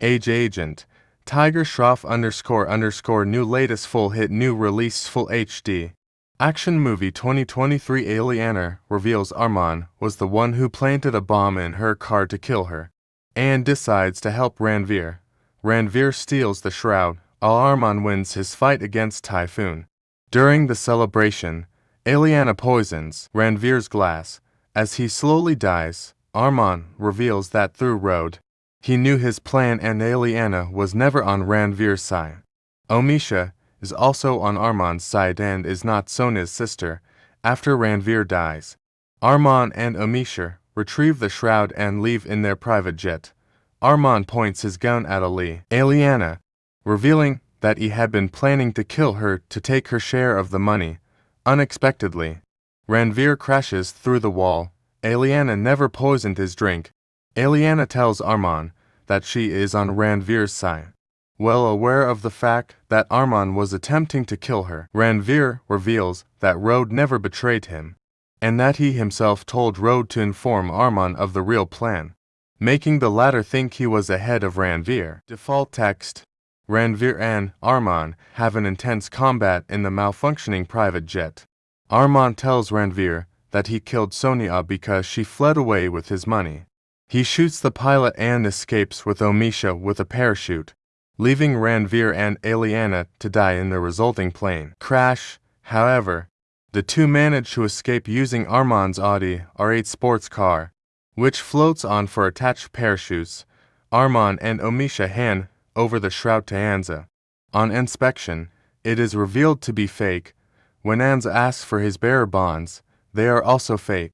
Age Agent, Tiger Shroff underscore underscore new latest full hit new release full HD. Action movie 2023 Aliena reveals Arman was the one who planted a bomb in her car to kill her, Anne decides to help Ranveer. Ranveer steals the shroud, while Arman wins his fight against Typhoon. During the celebration, Aliena poisons Ranveer's glass. As he slowly dies, Arman reveals that through RD, he knew his plan and Aliena was never on Ranveer's side. Omisha is also on Arman's side and is not Sona's sister. After Ranveer dies, Arman and Omisha retrieve the shroud and leave in their private jet. Arman points his gun at Ali, Aliena, revealing that he had been planning to kill her to take her share of the money. Unexpectedly, Ranveer crashes through the wall. Aliena never poisoned his drink. Aliena tells Arman that she is on Ranveer's side. Well aware of the fact that Arman was attempting to kill her, Ranveer reveals that RD never betrayed him, and that he himself told RD to inform Arman of the real plan, making the latter think he was ahead of Ranveer. Default text Ranveer and Arman have an intense combat in the malfunctioning private jet. Arman tells Ranveer that he killed Sonia because she fled away with his money. He shoots the pilot and escapes with Omisha with a parachute, leaving Ranveer and Aliena to die in the resulting plane crash. However, the two manage to escape using Arman's Audi R8 sports car, which floats on for attached parachutes. Arman and Omisha hand over the shroud to Anza. On inspection, it is revealed to be fake. When Anza asks for his bearer bonds, they are also fake.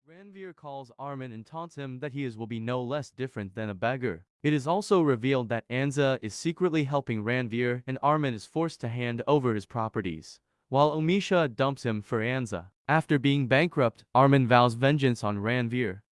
Calls Arman and taunts him that he is will be no less different than a beggar. It is also revealed that Anza is secretly helping Ranveer and Arman is forced to hand over his properties, while Omisha dumps him for Anza. After being bankrupt, Arman vows vengeance on Ranveer.